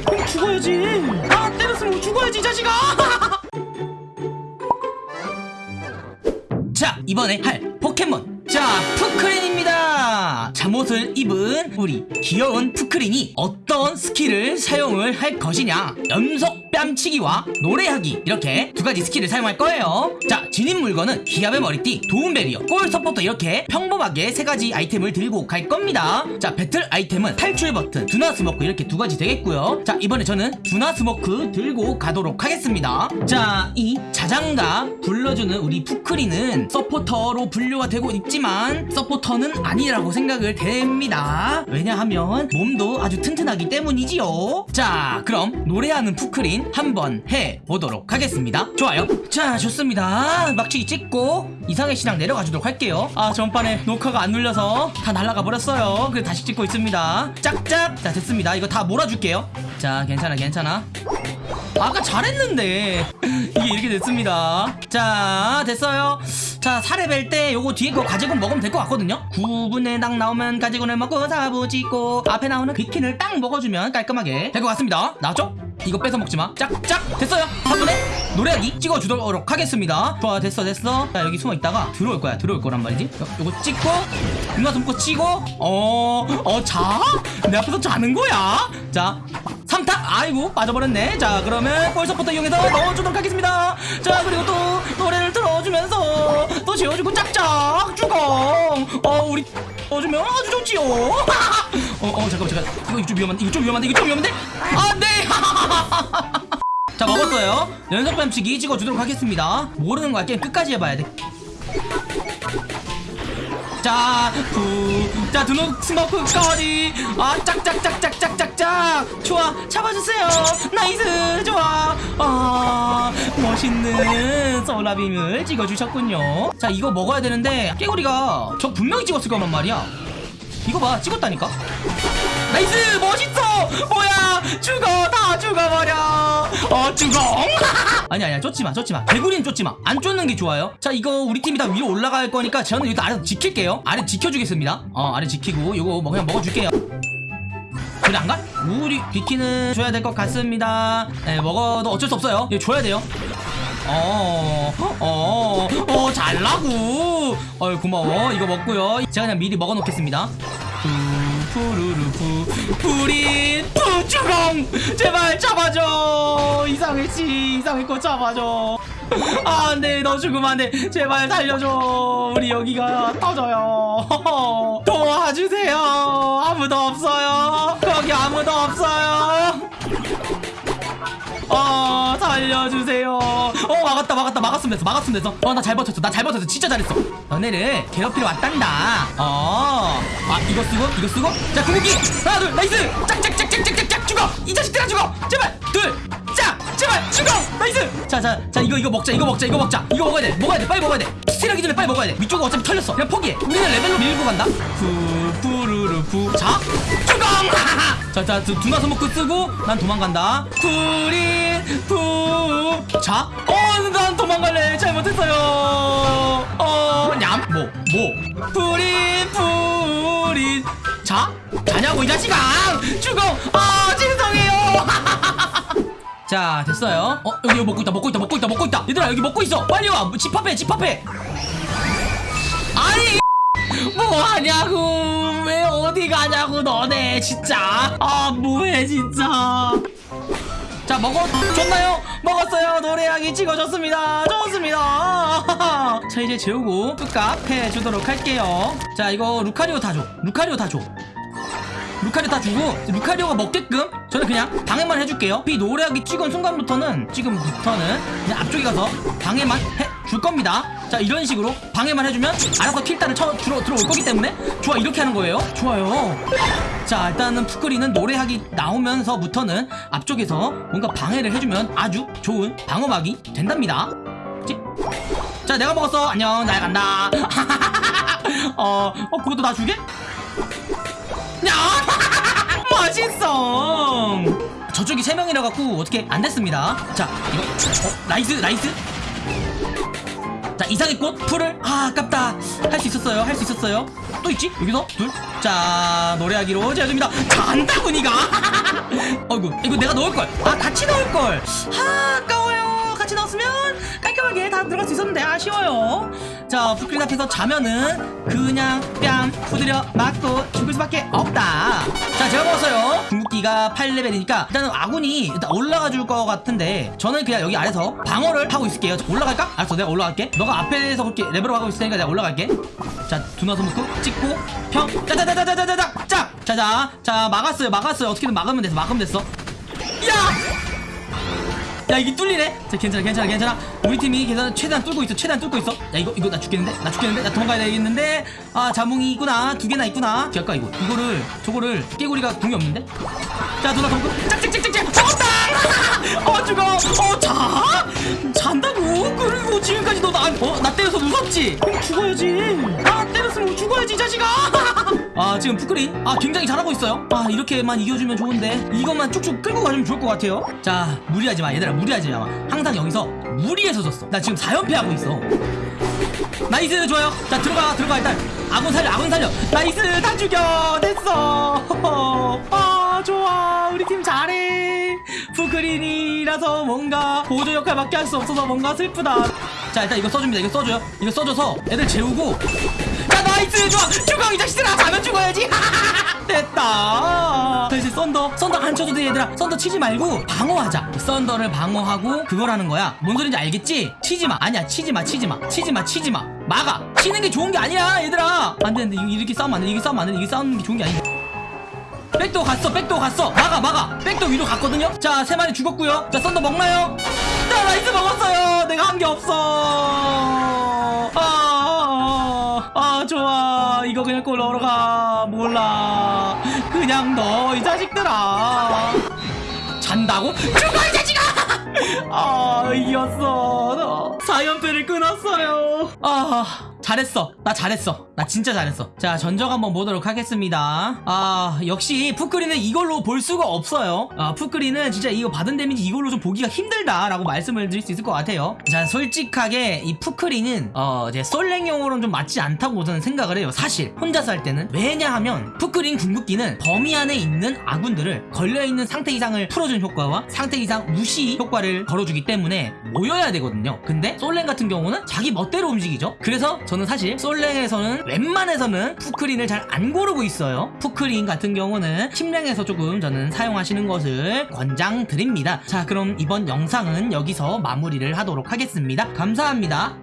그럼 죽어야지. 아 때렸으면 죽어야지 이 자식아. 자 이번에 할 포켓몬. 자 푸크린입니다. 잠옷을 입은 우리 귀여운 푸크린이 어떤 스킬을 사용을 할 것이냐. 연속 뺨치기와 노래하기. 이렇게 두 가지 스킬을 사용할 거예요. 자 지닌 물건은 기합의 머리띠 도움 배리어 골 서포터 이렇게 평범하게 세 가지 아이템을 들고 갈 겁니다. 자 배틀 아이템은 탈출 버튼 둔화 스모크 이렇게 두 가지 되겠고요. 자 이번에 저는 둔화 스모크 들고 가도록 하겠습니다. 자 이 자장가 불러주는 우리 푸크린은 서포터로 분류가 되고 있지만 서포터는 아니라고 생각을 됩니다. 왜냐하면 몸도 아주 튼튼하 기 때문이지요. 자 그럼 노래하는 푸크린 한번 해보도록 하겠습니다. 좋아요. 자 좋습니다. 막치기 찍고 이상의 신앙 내려가 주도록 할게요. 아 전판에 녹화가 안 눌려서 다 날라가 버렸어요. 그래서 다시 찍고 있습니다. 짝짝! 자 됐습니다. 이거 다 몰아줄게요. 자 괜찮아 괜찮아. 아까 잘했는데. 이게 이렇게 됐습니다. 자 됐어요. 자 사례 뺄때 요거 뒤에 거 가지고 먹으면 될 것 같거든요. 9분의 당 나오면 가지고는 먹고 사부 찍고 앞에 나오는 귀킨을 딱 먹어주면 깔끔하게 될 것 같습니다. 나왔죠? 이거 뺏어 먹지마. 짝짝! 됐어요. 3분의 노래하기 찍어주도록 하겠습니다. 좋아 됐어 됐어. 자 여기 숨어있다가 들어올 거야. 들어올 거란 말이지. 요- 요거 찍고 눈가 숨고 치고 어 어 자? 내 앞에서 자는 거야? 자 3타? 아이고 빠져버렸네. 자 그러면 볼서부터 이용해서 넣어주도록 하겠습니다. 자 그리고 또 노래를 들어주면서 또 지워주고 짝짝 주공 어 우리 넣어주면 아주 좋지요. 어어 잠깐만 잠깐 이거 좀 위험한데 이거 좀 위험한데 이거 좀 위험한데? 안돼 자 먹었어요 연속 뺨치기 찍어주도록 하겠습니다 모르는 거야 게임 끝까지 해봐야 돼 자, 부, 자, 두노 스머프까지. 아, 짝짝짝짝짝짝짝. 좋아, 잡아주세요. nice, 좋아. 아, 멋있는 솔라빔을 찍어주셨군요. 자, 이거 먹어야 되는데, 깨구리가 저 분명히 찍었을 거란 말이야. 이거 봐, 찍었다니까? nice, 멋있어! 뭐야, 죽어, 다 죽어버려. 어, 죽어. 아니, 아니야, 쫓지마, 쫓지마. 개구리는 쫓지마. 안 쫓는 게 좋아요. 자, 이거 우리 팀이 다 위로 올라갈 거니까 저는 여기 아래서 지킬게요. 아래 지켜주겠습니다. 어, 아래 지키고, 요거 뭐 그냥 먹어줄게요. 그래 안 가? 우리 비키는 줘야 될 것 같습니다. 네, 먹어도 어쩔 수 없어요. 이거 줘야 돼요. 어, 어, 어, 잘라고. 어, 고마워. 이거 먹고요. 제가 그냥 미리 먹어놓겠습니다. 푸, 푸르르 푸, 뿌린 푸주공 제발 잡아줘. 이상해 거 잡아줘. 아, 안돼, 너 죽으면 안돼. 제발 살려줘. 우리 여기가 터져요. 도와주세요. 아무도 없어요. 거기 아무도 없어요. 어 살려주세요. 어 막았다 막았다. 막았으면 됐어 막았으면 됐어. 어 나 잘 버텼어 나 잘 버텼어. 진짜 잘했어. 너네를 괴롭히러 왔단다. 어아 이거 쓰고 이거 쓰고? 자 궁극기. 하나 둘 nice! 짝짝짝짝짝짝 죽어! 이 자식들아 죽어! 제발! 둘짝 제발! 죽어! nice! 자자자 이거 이거 먹자 이거 먹자 이거 먹자. 이거 먹어야 돼 먹어야 돼 빨리 먹어야 돼. steal하기 전에 빨리 먹어야 돼. 위쪽은 어차피 털렸어. 그냥 포기해. 우리는 레벨로 밀고 간다. 푸푸르르 푸자 죽어 자자 두나 서먹고 쓰고 난 도망간다. 푸린 푸자 어 난 도망갈래. 잘못했어요. 어냠뭐뭐? 푸린 푸린 자 자냐고 이 자식아. 죽어. 아 죄송해요. 자 됐어요. 어 여기 먹고 있다 먹고 있다 먹고 있다 먹고 있다. 얘들아 여기 먹고 있어. 빨리 와. 집합해 집합해 아니 뭐 하냐고. 왜 어디 가냐고 너네 진짜. 아 뭐해 진짜. 자 먹어줬나요? 먹었어요. 노래하기 찍어줬습니다. 좋습니다. 자 이제 재우고 뚝값 해주도록 할게요. 자 이거 루카리오 다줘. 루카리오 다줘. 루카리오 다 주고 루카리오가 먹게끔 저는 그냥 방해만 해줄게요. 이 노래하기 찍은 순간부터는 지금부터는 그냥 앞쪽에 가서 방해만 해줄 겁니다 자 이런 식으로 방해만 해주면 알아서 킬단을 쳐 들어, 들어올 거기 때문에 좋아 이렇게 하는 거예요. 좋아요. 자 일단은 푸크리는 노래하기 나오면서부터는 앞쪽에서 뭔가 방해를 해주면 아주 좋은 방어막이 된답니다. 그치? 자 내가 먹었어. 안녕. 날 간다. 어, 어 그것도 나 주게? 야! 맛있어! 저쪽이 세 명이라 갖고 어떻게 안 됐습니다. 자 이거 어, nice nice 자 이상해꽃 풀을? 아 아깝다. 할 수 있었어요 할 수 있었어요. 또 있지? 여기서? 둘자 노래하기로 제어줍니다. 잔다고 니가! 어이구 이거 내가 넣을걸. 아 같이 넣을걸. 아 아까워요. 같이 넣었으면 깔끔하게 다 들어갈 수 있었는데 아쉬워요 자 푸크린 앞에서 자면은 그냥 뺨 후드려 맞고 죽을 수밖에 없다 자 제가 먹었어요 궁극기가 8레벨이니까 일단은 아군이 일단 올라가 줄 것 같은데 저는 그냥 여기 아래서 방어를 하고 있을게요 자, 올라갈까? 알았어 내가 올라갈게 너가 앞에서 그렇게 레벨업 하고 있을 테니까 내가 올라갈게 자 두나서 묶고 찍고 평 짜자자자자자자 짝 자자 자 막았어요 막았어요 어떻게든 막으면 됐어 막으면 됐어 야 야 이게 뚫리네? 자 괜찮아 괜찮아 괜찮아. 우리 팀이 계산 최대한 뚫고 있어 최대한 뚫고 있어. 야 이거 이거 나 죽겠는데? 나 죽겠는데? 나 도망가야 되겠는데? 아 자몽이 있구나. 두 개나 있구나. 아까 이거? 이거를 저거를 깨구리가 궁이 없는데? 자 누나 덩크 짝짝짝짝짝. 잡았다! 어 죽어. 어자? 잔다고? 그리고 지금까지 너나어나 때려서 무섭지? 그럼 죽어야지. 아 때렸으면 죽어야지 이 자식아 아 지금 푸크린 아 굉장히 잘하고 있어요. 아 이렇게만 이겨주면 좋은데 이것만 쭉쭉 끌고 가주면 좋을 것 같아요. 자 무리하지 마. 얘들아 무리하지 마. 항상 여기서 무리해서 졌어. 나 지금 4연패 하고 있어. nice 좋아요. 자 들어가 들어가 일단. 아군 살려 아군 살려. nice 다 죽여. 됐어. 아 좋아. 우리 팀 잘해. 푸크린이라서 뭔가 보조 역할밖에 할 수 없어서 뭔가 슬프다 자 일단 이거 써줍니다. 이거 써줘요. 이거 써줘서 애들 재우고. 야 nice! 좋아! 죽어! 이 자식들아 가면 죽어야지. 됐다. 자 이제 썬더. 썬더 안 쳐도 돼 얘들아. 썬더 치지 말고 방어하자. 썬더를 방어하고 그거라는 거야. 뭔 소린지 알겠지? 치지마. 아니야 치지마 치지마. 치지마 치지마. 막아. 치는 게 좋은 게 아니야 얘들아. 안 되는데 이렇게 싸우면 안 돼. 이게 싸우면 안 돼. 이게 싸우는 게 좋은 게 아니야. 백도 갔어 백도 갔어. 막아 막아. 백도 위로 갔거든요? 자 세 마리 죽었고요. 자 썬더 먹나요? 나 nice 먹었어요 내가 한 게 없어. 아, 아 좋아. 이거 그냥 골 넣으러 가. 몰라. 그냥 넣어 이 자식들아. 잔다고? 죽어 이 자식아! 아 이겼어 4연패를 끊었어요. 아 잘했어. 나 잘했어. 나 진짜 잘했어. 자 전적 한번 보도록 하겠습니다. 아 역시 푸크린은 이걸로 볼 수가 없어요. 아 푸크린은 진짜 이거 받은 데미지 이걸로 좀 보기가 힘들다 라고 말씀을 드릴 수 있을 것 같아요. 자 솔직하게 이 푸크린은 어 이제 솔랭용으로는 좀 맞지 않다고 저는 생각을 해요 사실. 혼자서 할 때는. 왜냐하면 푸크린 궁극기는 범위 안에 있는 아군들을 걸려있는 상태 이상을 풀어주는 효과와 상태 이상 무시 효과를 걸어주기 때문에 모여야 되거든요 근데 솔랭 같은 경우는 자기 멋대로 움직이죠. 그래서 저는 사실 솔랭에서는 웬만해서는 푸크린을 잘 안 고르고 있어요. 푸크린 같은 경우는 침랭에서 조금 저는 사용하시는 것을 권장드립니다. 자 그럼 이번 영상은 여기서 마무리를 하도록 하겠습니다. 감사합니다